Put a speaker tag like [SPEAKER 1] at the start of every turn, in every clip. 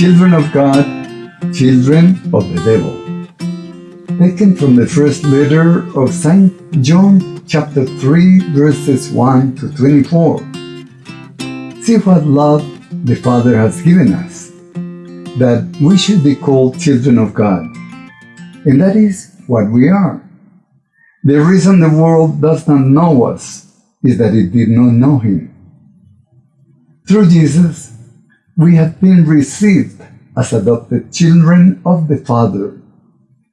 [SPEAKER 1] children of God, children of the devil. Taken from the first letter of St. John chapter 3 verses 1 to 24. See what love the Father has given us, that we should be called children of God. And that is what we are. The reason the world does not know us is that it did not know Him. Through Jesus, we have been received as adopted children of the Father,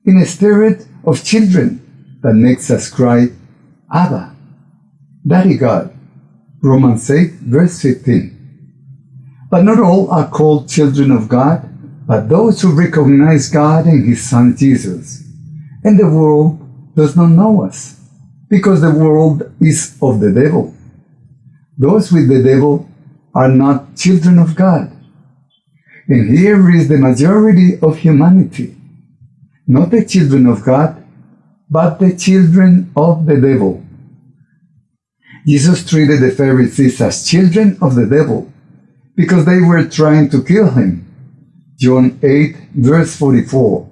[SPEAKER 1] in a spirit of children that makes us cry, Abba, Daddy God. Romans 8, verse 15. But not all are called children of God, but those who recognize God and His Son Jesus. And the world does not know us, because the world is of the devil. Those with the devil are not children of God. And here is the majority of humanity, not the children of God, but the children of the devil. Jesus treated the Pharisees as children of the devil because they were trying to kill him. John 8, verse 44.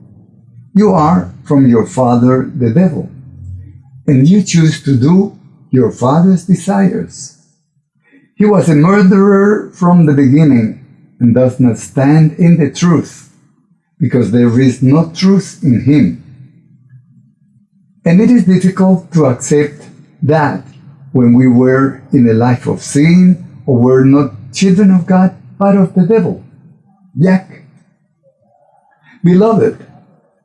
[SPEAKER 1] You are from your father the devil, and you choose to do your father's desires. He was a murderer from the beginning and does not stand in the truth, because there is no truth in him. And it is difficult to accept that when we were in a life of sin or were not children of God, but of the devil. Yak. Beloved,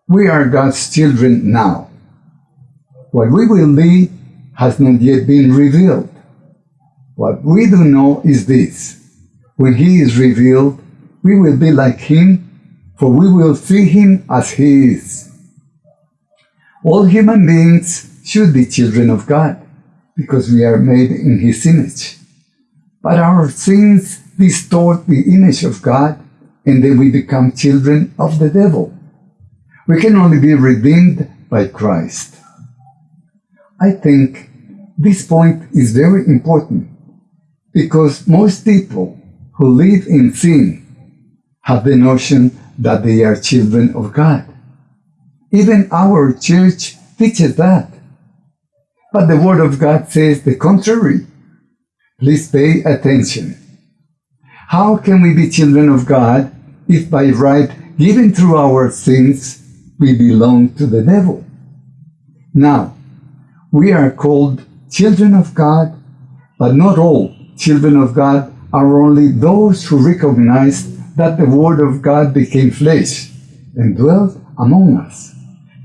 [SPEAKER 1] we are God's children now. What we will be has not yet been revealed. What we do know is this when he is revealed, we will be like him, for we will see him as he is. All human beings should be children of God, because we are made in his image. But our sins distort the image of God, and then we become children of the devil. We can only be redeemed by Christ. I think this point is very important because most people who live in sin have the notion that they are children of God. Even our church teaches that. But the Word of God says the contrary. Please pay attention. How can we be children of God if by right given through our sins we belong to the devil? Now, we are called children of God, but not all children of God are only those who recognize that the Word of God became flesh and dwelt among us.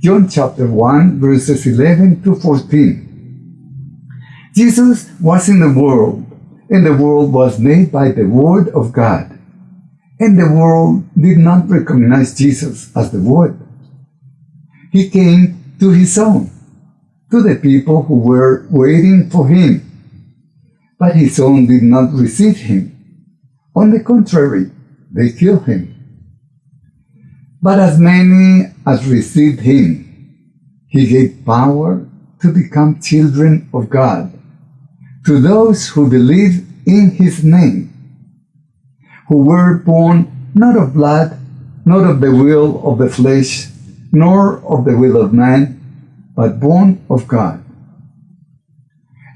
[SPEAKER 1] John chapter 1, verses 11 to 14. Jesus was in the world, and the world was made by the Word of God. And the world did not recognize Jesus as the Word. He came to his own, to the people who were waiting for him but his own did not receive him. On the contrary, they killed him. But as many as received him, he gave power to become children of God, to those who believe in his name, who were born not of blood, not of the will of the flesh, nor of the will of man, but born of God.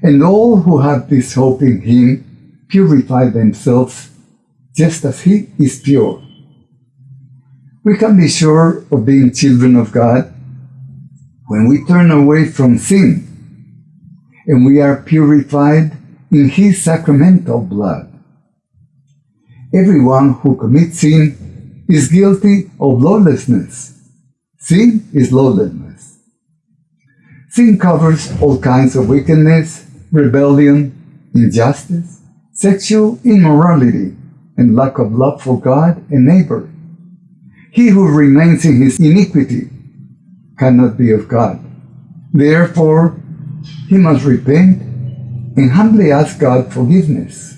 [SPEAKER 1] And all who have this hope in him purify themselves just as he is pure. We can be sure of being children of God when we turn away from sin and we are purified in his sacramental blood. Everyone who commits sin is guilty of lawlessness. Sin is lawlessness. Sin covers all kinds of wickedness rebellion, injustice, sexual immorality, and lack of love for God and neighbor. He who remains in his iniquity cannot be of God. Therefore, he must repent and humbly ask God forgiveness.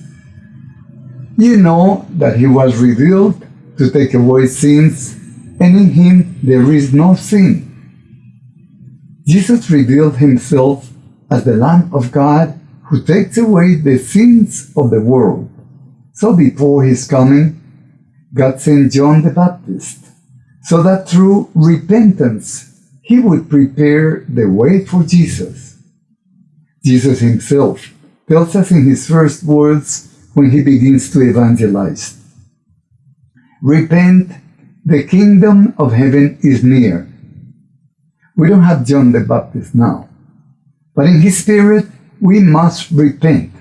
[SPEAKER 1] You know that he was revealed to take away sins, and in him there is no sin. Jesus revealed himself as the Lamb of God who takes away the sins of the world. So before his coming, God sent John the Baptist so that through repentance he would prepare the way for Jesus. Jesus himself tells us in his first words when he begins to evangelize Repent, the kingdom of heaven is near. We don't have John the Baptist now, but in his spirit we must repent.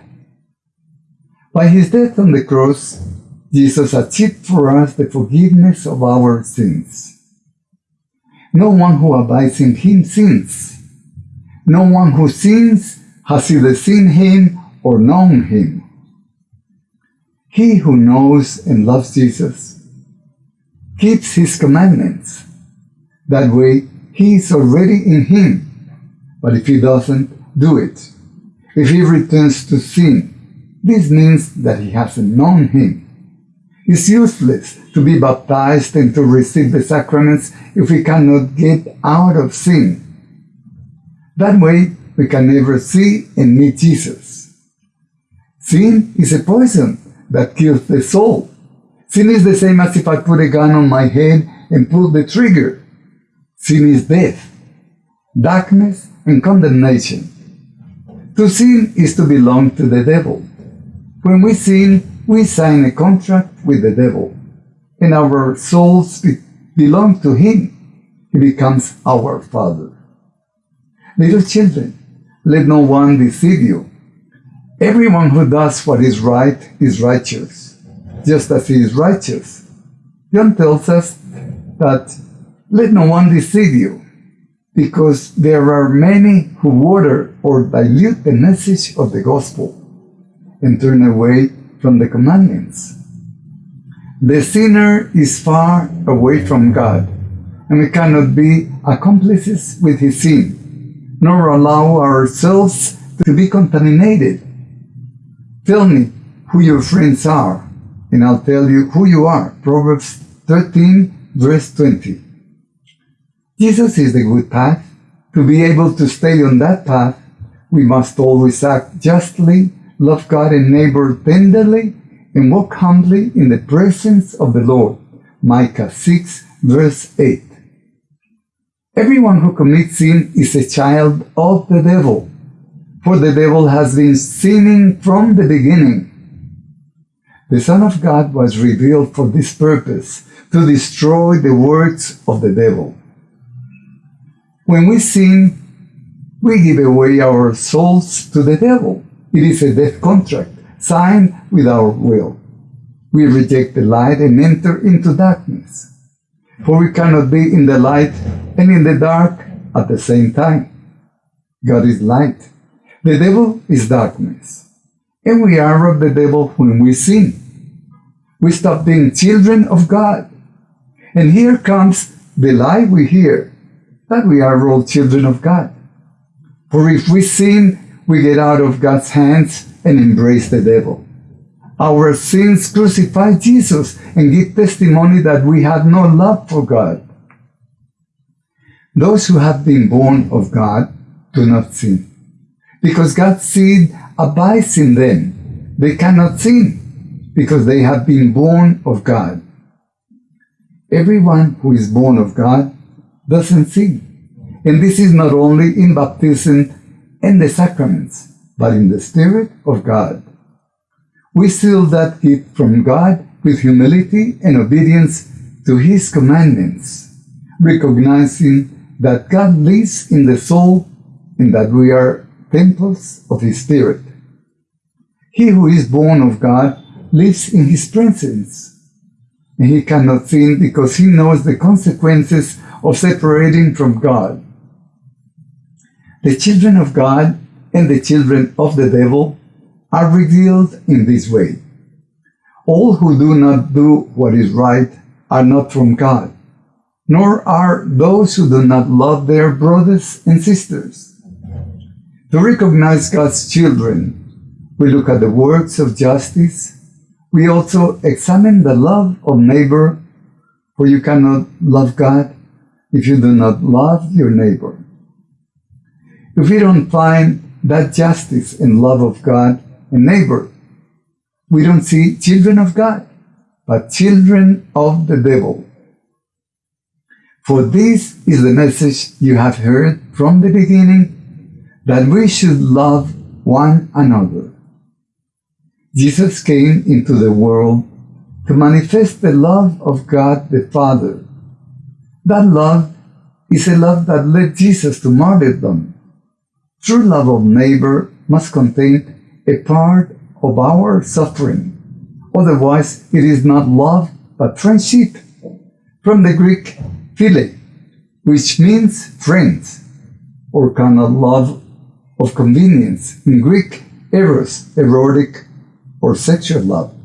[SPEAKER 1] By his death on the cross, Jesus achieved for us the forgiveness of our sins. No one who abides in him sins. No one who sins has either seen him or known him. He who knows and loves Jesus keeps his commandments. That way, he is already in him. But if he doesn't do it, if he returns to sin, this means that he hasn't known him. It's useless to be baptized and to receive the sacraments if we cannot get out of sin. That way, we can never see and meet Jesus. Sin is a poison that kills the soul. Sin is the same as if I put a gun on my head and pull the trigger. Sin is death, darkness, and condemnation. To sin is to belong to the devil. When we sin, we sign a contract with the devil, and our souls be belong to him. He becomes our father. Little children, let no one deceive you. Everyone who does what is right is righteous, just as he is righteous. John tells us that let no one deceive you, because there are many who water or dilute the message of the gospel and turn away from the commandments. The sinner is far away from God, and we cannot be accomplices with his sin, nor allow ourselves to be contaminated. Tell me who your friends are, and I'll tell you who you are. Proverbs 13, verse 20. Jesus is the good path. To be able to stay on that path, we must always act justly love God and neighbor tenderly, and walk humbly in the presence of the Lord. Micah 6, verse 8. Everyone who commits sin is a child of the devil, for the devil has been sinning from the beginning. The Son of God was revealed for this purpose, to destroy the works of the devil. When we sin, we give away our souls to the devil. It is a death contract signed with our will. We reject the light and enter into darkness. For we cannot be in the light and in the dark at the same time. God is light. The devil is darkness. And we are of the devil when we sin. We stop being children of God. And here comes the lie we hear, that we are all children of God. For if we sin, we get out of God's hands and embrace the devil. Our sins crucify Jesus and give testimony that we have no love for God. Those who have been born of God do not sin, because God's seed abides in them. They cannot sin, because they have been born of God. Everyone who is born of God doesn't sin. And this is not only in baptism and the sacraments, but in the Spirit of God. We seal that gift from God with humility and obedience to His commandments, recognizing that God lives in the soul and that we are temples of His Spirit. He who is born of God lives in His presence, and he cannot sin because he knows the consequences of separating from God. The children of God and the children of the devil are revealed in this way. All who do not do what is right are not from God, nor are those who do not love their brothers and sisters. To recognize God's children, we look at the works of justice. We also examine the love of neighbor, for you cannot love God if you do not love your neighbor. If we don't find that justice and love of God and neighbor, we don't see children of God, but children of the devil. For this is the message you have heard from the beginning, that we should love one another. Jesus came into the world to manifest the love of God the Father. That love is a love that led Jesus to martyrdom. True love of neighbor must contain a part of our suffering. Otherwise, it is not love, but friendship. From the Greek, phile, which means friends, or kind of love of convenience. In Greek, eros, erotic, or sexual love.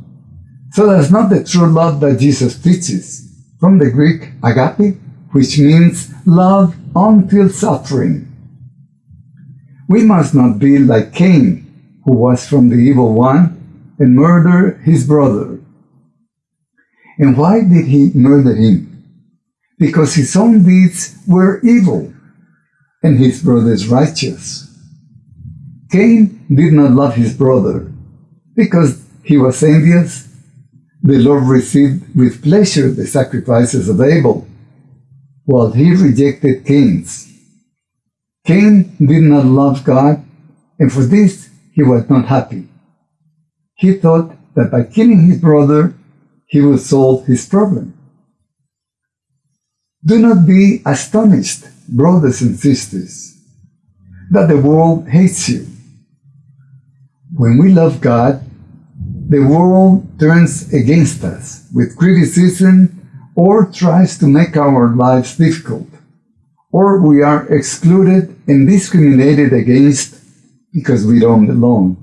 [SPEAKER 1] So that's not the true love that Jesus teaches. From the Greek, agape, which means love until suffering. We must not be like Cain, who was from the evil one, and murder his brother. And why did he murder him? Because his own deeds were evil, and his brother's righteous. Cain did not love his brother, because he was envious. The Lord received with pleasure the sacrifices of Abel, while he rejected Cain's. Cain did not love God, and for this he was not happy. He thought that by killing his brother, he would solve his problem. Do not be astonished, brothers and sisters, that the world hates you. When we love God, the world turns against us with criticism or tries to make our lives difficult, or we are excluded and discriminated against because we don't belong.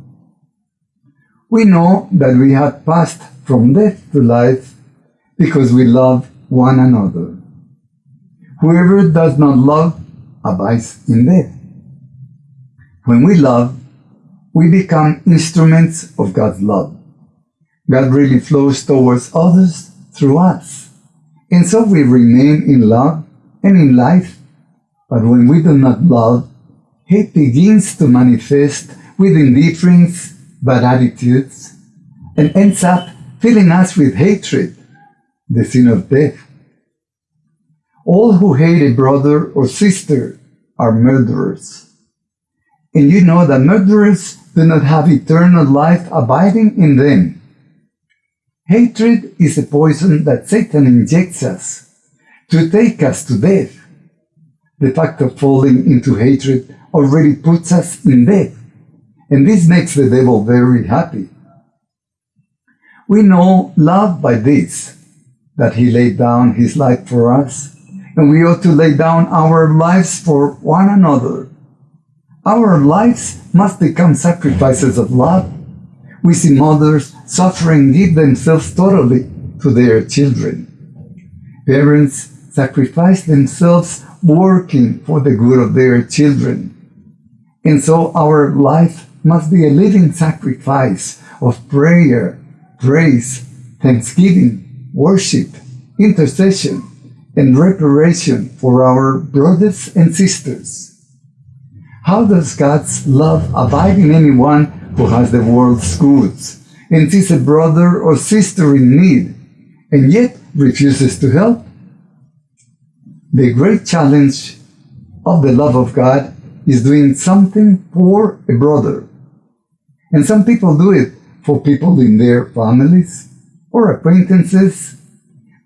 [SPEAKER 1] We know that we have passed from death to life because we love one another. Whoever does not love abides in death. When we love, we become instruments of God's love. God really flows towards others through us. And so we remain in love and in life. But when we do not love, hate begins to manifest with indifference bad attitudes, and ends up filling us with hatred, the sin of death. All who hate a brother or sister are murderers. And you know that murderers do not have eternal life abiding in them. Hatred is a poison that Satan injects us to take us to death. The fact of falling into hatred already puts us in death. And this makes the devil very happy. We know love by this, that he laid down his life for us, and we ought to lay down our lives for one another. Our lives must become sacrifices of love. We see mothers suffering give themselves totally to their children. Parents sacrifice themselves working for the good of their children. And so our life must be a living sacrifice of prayer, praise, thanksgiving, worship, intercession, and reparation for our brothers and sisters. How does God's love abide in anyone who has the world's goods and sees a brother or sister in need and yet refuses to help? The great challenge of the love of God is doing something for a brother and some people do it for people in their families or acquaintances,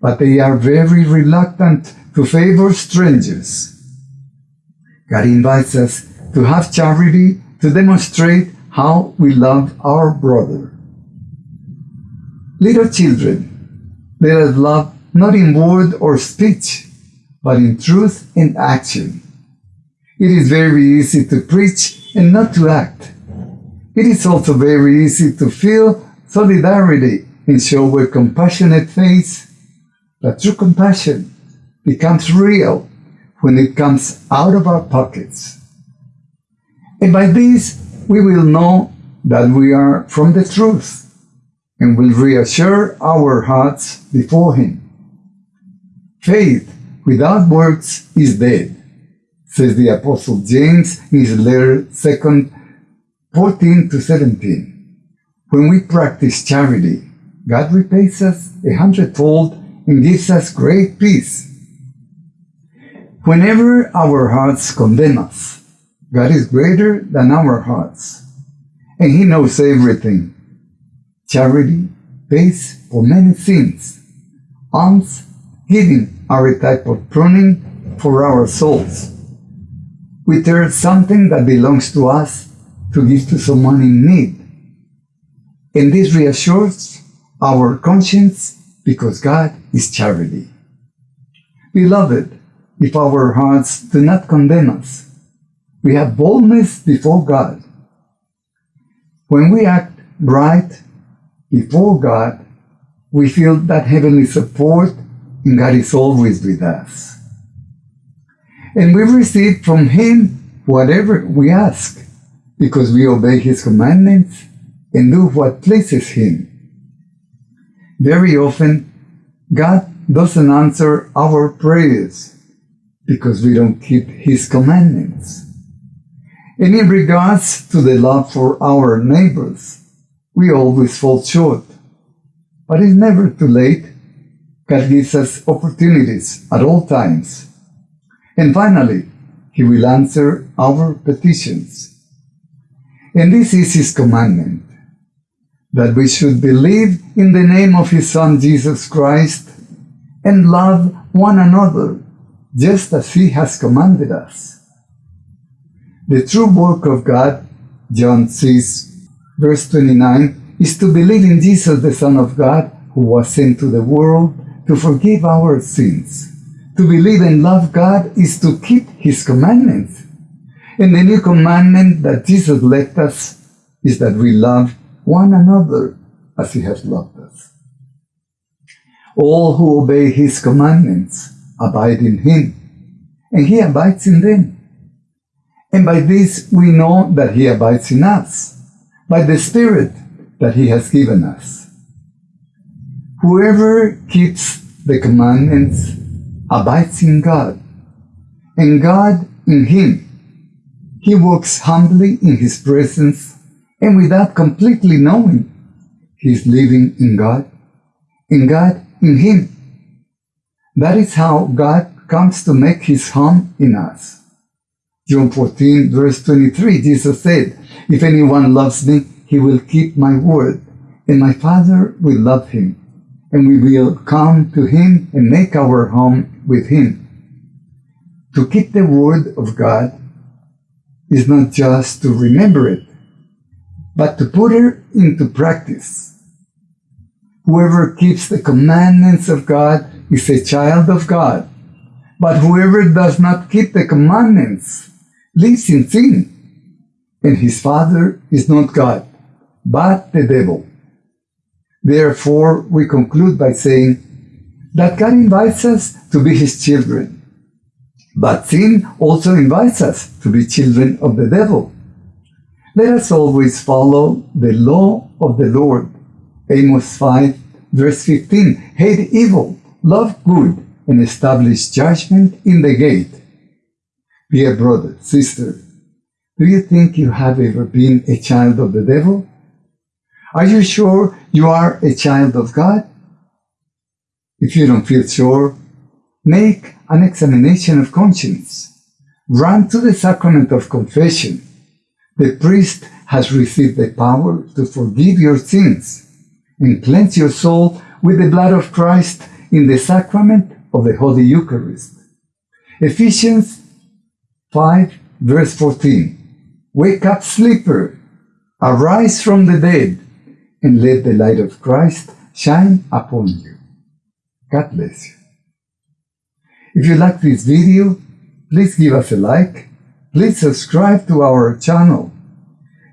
[SPEAKER 1] but they are very reluctant to favor strangers. God invites us to have charity to demonstrate how we love our brother. Little children, let us love not in word or speech, but in truth and action. It is very easy to preach and not to act. It is also very easy to feel solidarity and show a compassionate face, but true compassion becomes real when it comes out of our pockets. And by this, we will know that we are from the truth and will reassure our hearts before Him. Faith without works is dead, says the Apostle James in his letter 2 14 to 17. When we practice charity, God repays us a hundredfold and gives us great peace. Whenever our hearts condemn us, God is greater than our hearts, and He knows everything. Charity pays for many sins. Alms giving are a type of pruning for our souls. We turn something that belongs to us to give to someone in need. And this reassures our conscience because God is charity. Beloved, if our hearts do not condemn us, we have boldness before God. When we act right before God, we feel that heavenly support God is always with us. And we receive from Him whatever we ask because we obey His commandments and do what pleases Him. Very often, God doesn't answer our prayers because we don't keep His commandments. And in regards to the love for our neighbors, we always fall short. But it's never too late. God gives us opportunities at all times. And finally, He will answer our petitions. And this is His commandment, that we should believe in the name of His Son Jesus Christ and love one another just as He has commanded us. The true work of God, John says, verse 29, is to believe in Jesus, the Son of God, who was sent to the world to forgive our sins. To believe and love God is to keep His commandments. And the new commandment that Jesus left us is that we love one another as He has loved us. All who obey His commandments abide in him, and he abides in them. And by this we know that he abides in us, by the Spirit that he has given us. Whoever keeps the commandments abides in God, and God in him. He walks humbly in his presence, and without completely knowing, he is living in God, and God in him. That is how God comes to make his home in us. John 14, verse 23, Jesus said, If anyone loves me, he will keep my word, and my Father will love him, and we will come to him and make our home with him. To keep the word of God is not just to remember it, but to put it into practice. Whoever keeps the commandments of God is a child of God. But whoever does not keep the commandments lives in sin, and his father is not God, but the devil. Therefore, we conclude by saying that God invites us to be his children. But sin also invites us to be children of the devil. Let us always follow the law of the Lord. Amos 5, verse 15. Hate evil love good, and establish judgment in the gate. Dear brother, sister, do you think you have ever been a child of the devil? Are you sure you are a child of God? If you don't feel sure, make an examination of conscience. Run to the sacrament of confession. The priest has received the power to forgive your sins and cleanse your soul with the blood of Christ in the sacrament of the Holy Eucharist. Ephesians 5 verse 14. Wake up, sleeper, arise from the dead, and let the light of Christ shine upon you. God bless you. If you like this video, please give us a like, please subscribe to our channel,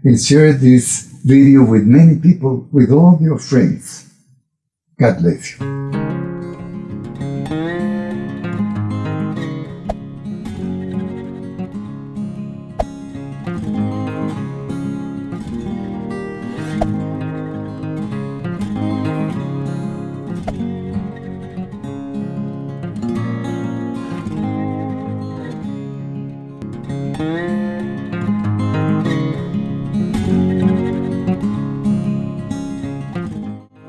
[SPEAKER 1] and share this video with many people, with all your friends. God bless you.